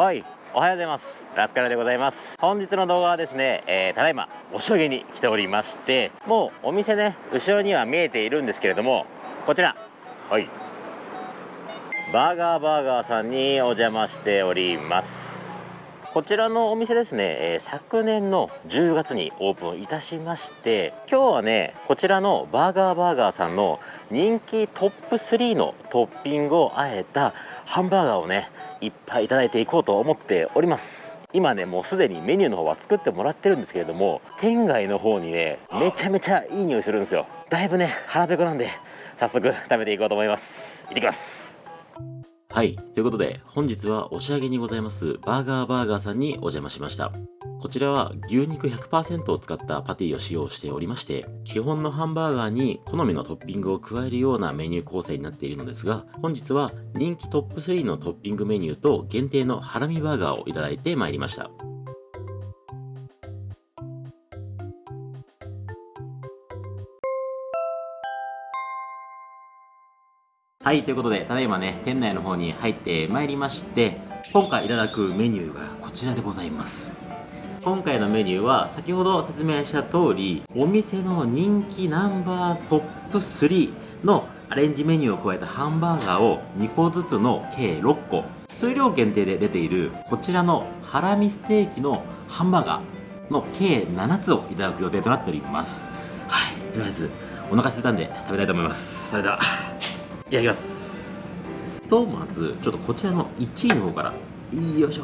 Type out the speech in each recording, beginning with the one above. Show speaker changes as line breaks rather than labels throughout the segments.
はいおはようございます。ラスカルでございます。本日の動画はですね、えー、ただいまおしょげに来ておりましてもうお店ね後ろには見えているんですけれどもこちら。はい。バーガーバーガーさんにお邪魔しております。こちらのお店ですね、え、昨年の10月にオープンいたしまして今日はねこちらのバーガーバーガーさんの人気トップ3のトッピングをあえたハンバーガーをねいっぱいいただいていこうと思っております。今ねもうすでにメニューの方は作ってもらってるんですけれども店外の方にねめちゃめちゃいい匂いするんですよ。だいぶね腹ペコなんで早速食べていこうと思います。行ってきます。はい。ということで、本日はお仕上げにございます、バーガーバーガーさんにお邪魔しました。こちらは牛肉100%を使ったパティを使用しておりまして、基本のハンバーガーに好みのトッピングを加えるようなメニュー構成になっているのですが、本日は人気トップ3のトッピングメニューと限定のハラミバーガーをいただいてまいりました。はい、ということで、ただいまね、店内の方に入ってまいりまして、今回いただくメニューがこちらでございます。今回のメニューは、先ほど説明した通り、お店の人気ナンバートップ3のアレンジメニューを加えたハンバーガーを2個ずつの計6個、数量限定で出ているこちらのハラミステーキのハンバーガーの計7つをいただく予定となっております。はい、とりあえずお腹空いたんで食べたいと思います。それでは。いただきます。とまずちょっとこちらの1位の方から。よいしょ。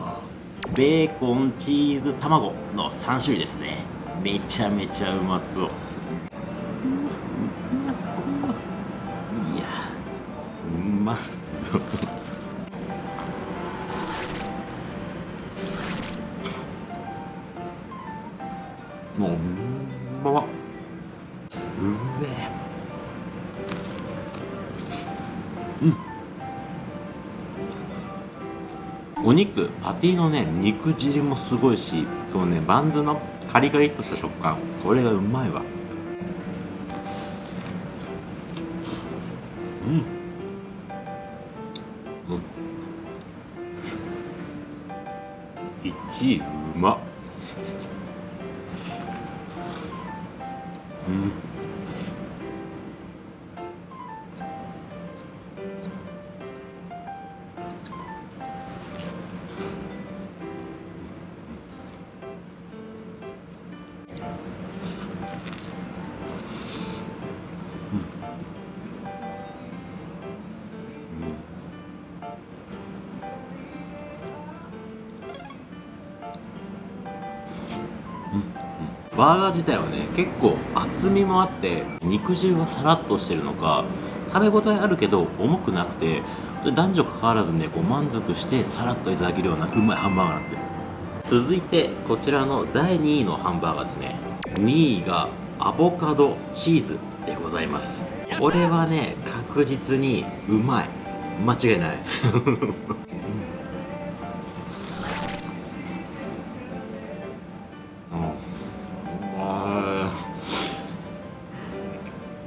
ベーコンチーズ卵の3種類ですね。めちゃめちゃうまそう。うまそう。いやうまそう。もうお肉パティのね肉汁もすごいしこのねバンズのカリカリっとした食感これがうまいわ。うん。うん。1位うまっ。バーガー自体はね結構厚みもあって肉汁がさらっとしてるのか食べ応えあるけど重くなくて男女関わらずねこう満足してさらっといただけるようなうまいハンバーガーなんて。続いてこちらの第2位のハンバーガーですね。2位がアボカドチーズでございます。これはね確実にうまい。間違いない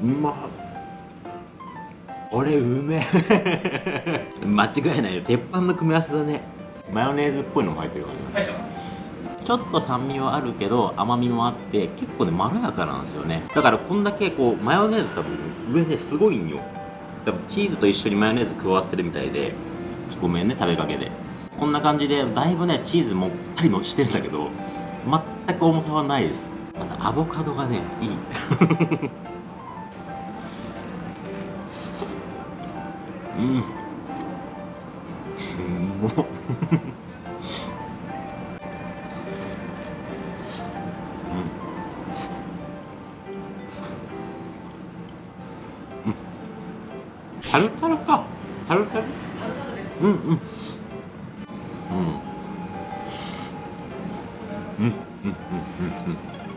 うまこれうめえ。間違いないよ。鉄板の組み合わせだね。マヨネーズっぽいのも入ってるからね。ちょっと酸味はあるけど甘みもあって結構ねまろやかなんですよね。だからこんだけこうマヨネーズ多分上ねすごいんよ。多分チーズと一緒にマヨネーズ加わってるみたいでごめんね食べかけで。こんな感じでだいぶねチーズもったりのしてるんだけど全く重さはないです。またアボカドがねいい 음. 음. 다르다르까 다르다르 응응 응응응응응응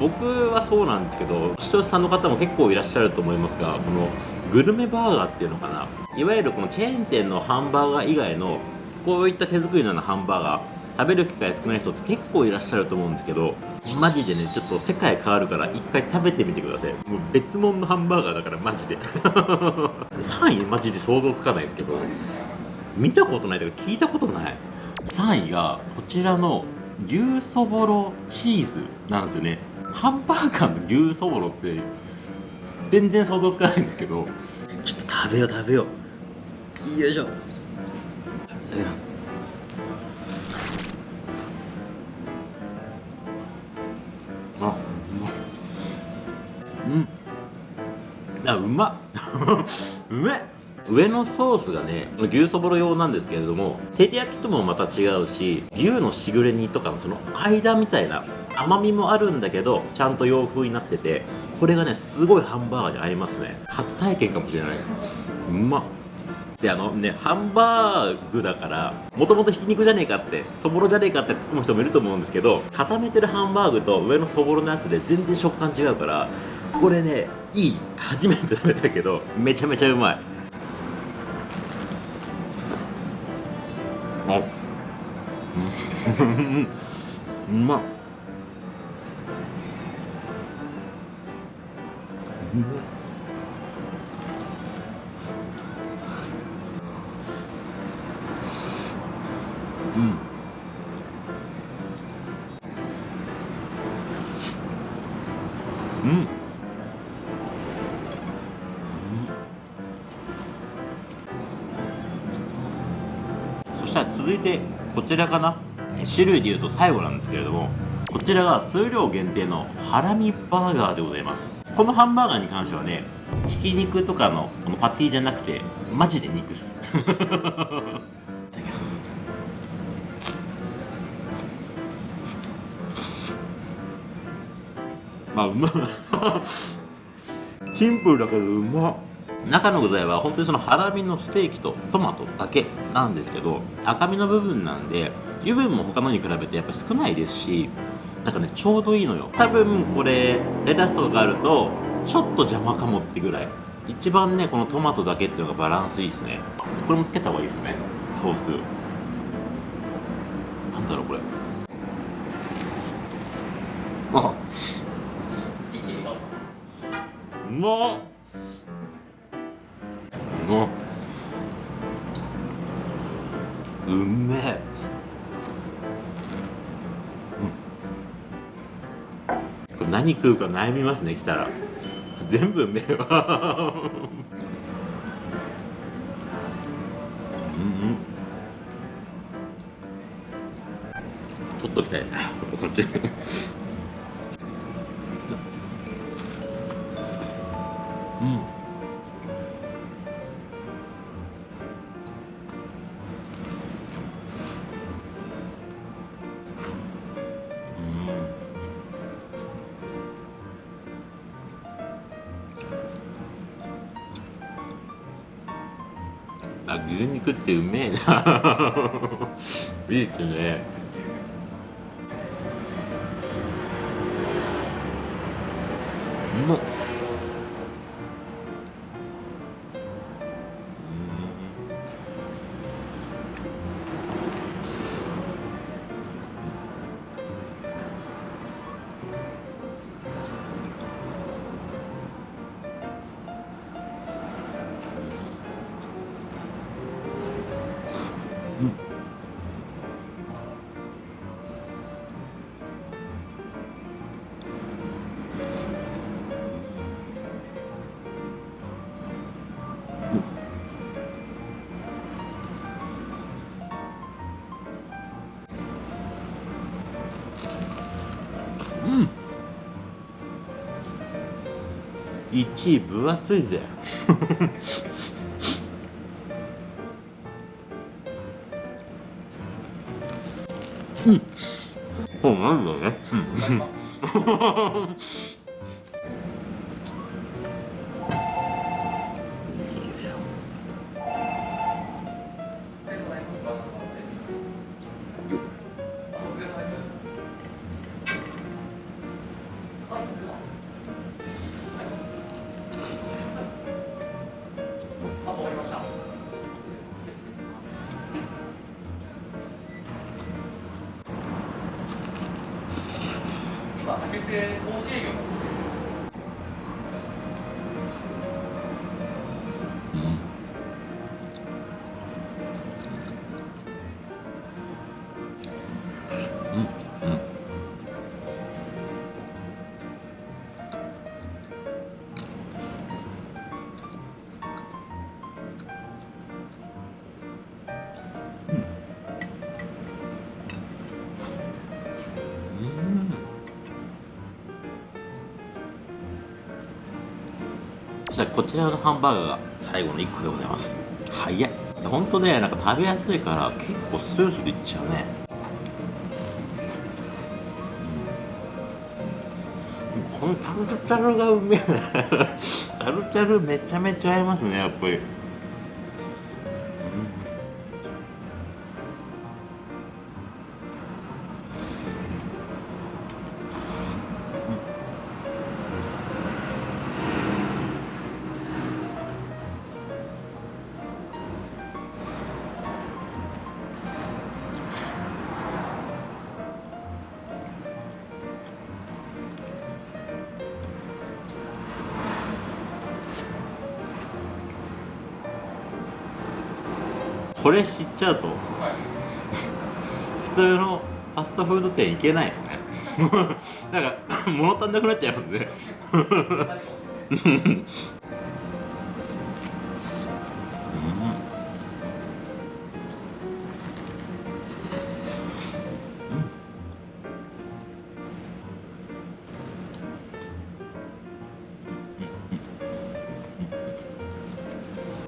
僕はそうなんですけど視聴者さんの方も結構いらっしゃると思いますがこのグルメバーガーっていうのかな。いわゆるこのチェーン店のハンバーガー以外のこういった手作りのようなハンバーガー食べる機会少ない人って結構いらっしゃると思うんですけどマジでねちょっと世界変わるから一回食べてみてください。もう別物のハンバーガーだからマジで。3位マジで想像つかないですけど見たことないとか聞いたことない。3位がこちらの牛そぼろチーズなんですよね。ハンバーガーの牛そぼろって全然想像つかないんですけど。ちょっと食べよう食べよう。よいしょ。いただきます。あうまうん。あうまっ。うめっ。上のソースがね牛そぼろ用なんですけれども照り焼きともまた違うし牛のしぐれ煮とかのその間みたいな甘みもあるんだけどちゃんと洋風になっててこれがねすごいハンバーガーに合いますね。初体験かもしれないです。うまっ。であのねハンバーグだからもともとひき肉じゃねえかってそぼろじゃねえかって突っ込む人もいると思うんですけど固めてるハンバーグと上のそぼろのやつで全然食感違うからこれねいい。初めて食べたけどめちゃめちゃうまい。あうん。うまっ。うまっうん。うん。そしたら続いてこちらかな。種類でいうと最後なんですけれどもこちらが数量限定のハラミバーガーでございます。このハンバーガーに関してはねひき肉とかのこのパティじゃなくてマジで肉っす。いただきます。あうま。いシンプルだけどうま。っ中の具材は本当にそのハラミのステーキとトマトだけなんですけど赤身の部分なんで油分も他のに比べてやっぱ少ないですしなんかねちょうどいいのよ。多分これレタスとかがあるとちょっと邪魔かもってぐらい。一番ねこのトマトだけっていうのがバランスいいですね。これもつけた方がいいですよね。ソース。なんだろうこれ。あ。うまっ。うまっ。うめえ何食うか悩みますね来たら。全部うめえわうんうん。取っときたいなこっち。あ牛肉ってうめえな。いいですね。うまっ。うん。1位分厚いぜ。うん。そうなんだね。うん
今竹製投資営業な
んですしたらこちらのハンバーガーが最後の1個でございます。早い。ほんとねなんか食べやすいから結構スルスルいっちゃうね。このタルタルがうめえ タルタルめちゃめちゃ合いますねやっぱり。これ知っちゃうと普通のファストフード店行けないですね。なんか物足んなくなっちゃいますね。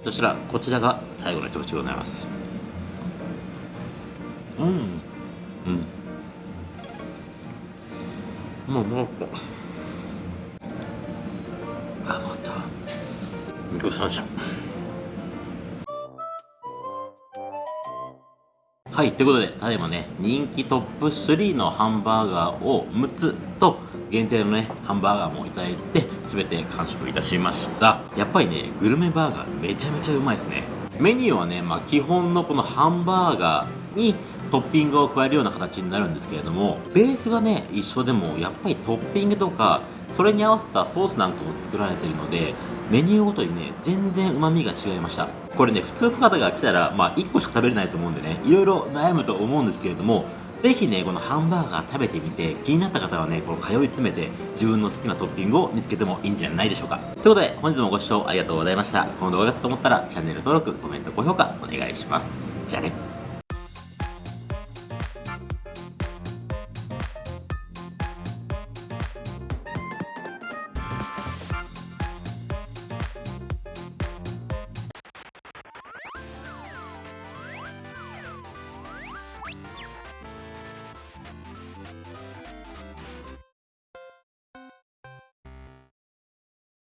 そしたらこちらが最後の一口でございます。うん。うん。もうもうあまた。ごちそうさまでしたはい、ということで、ただいまね、人気トップ3のハンバーガーを6つと、限定のね、ハンバーガーもいただいて、すべて完食いたしました。やっぱりね、グルメバーガーめちゃめちゃうまいですね。メニューはね、まあ基本のこのハンバーガーにトッピングを加えるような形になるんですけれども、ベースがね、一緒でも、やっぱりトッピングとか、それに合わせたソースなんかも作られているので、メニューごとにね、全然うまみが違いました。これね、普通の方が来たら、まあ1個しか食べれないと思うんでね、いろいろ悩むと思うんですけれども、ぜひね、このハンバーガー食べてみて、気になった方はね、この通い詰めて、自分の好きなトッピングを見つけてもいいんじゃないでしょうか。ということで、本日もご視聴ありがとうございました。この動画が良かったと思ったら、チャンネル登録、コメント、高評価、お願いします。じゃあね。